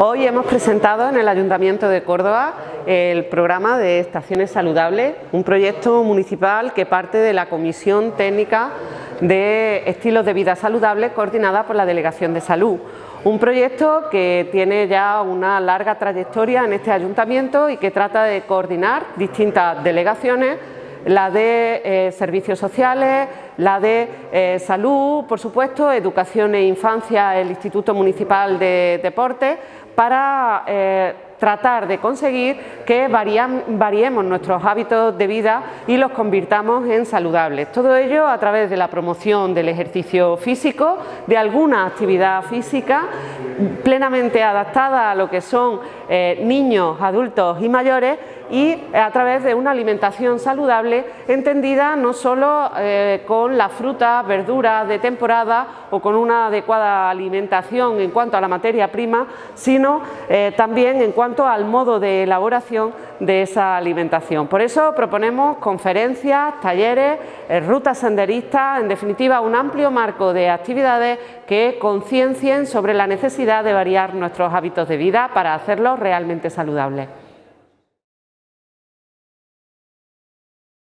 Hoy hemos presentado en el Ayuntamiento de Córdoba el programa de Estaciones Saludables, un proyecto municipal que parte de la Comisión Técnica de Estilos de Vida Saludables coordinada por la Delegación de Salud. Un proyecto que tiene ya una larga trayectoria en este ayuntamiento y que trata de coordinar distintas delegaciones la de eh, servicios sociales, la de eh, salud, por supuesto, educación e infancia, el Instituto Municipal de Deportes, para eh, tratar de conseguir que variemos nuestros hábitos de vida y los convirtamos en saludables. Todo ello a través de la promoción del ejercicio físico, de alguna actividad física plenamente adaptada a lo que son niños, adultos y mayores y a través de una alimentación saludable entendida no solo eh, con las frutas, verduras de temporada o con una adecuada alimentación en cuanto a la materia prima, sino eh, también en cuanto al modo de elaboración de esa alimentación. Por eso proponemos conferencias, talleres, eh, rutas senderistas, en definitiva un amplio marco de actividades que conciencien sobre la necesidad de variar nuestros hábitos de vida para hacerlos realmente saludables.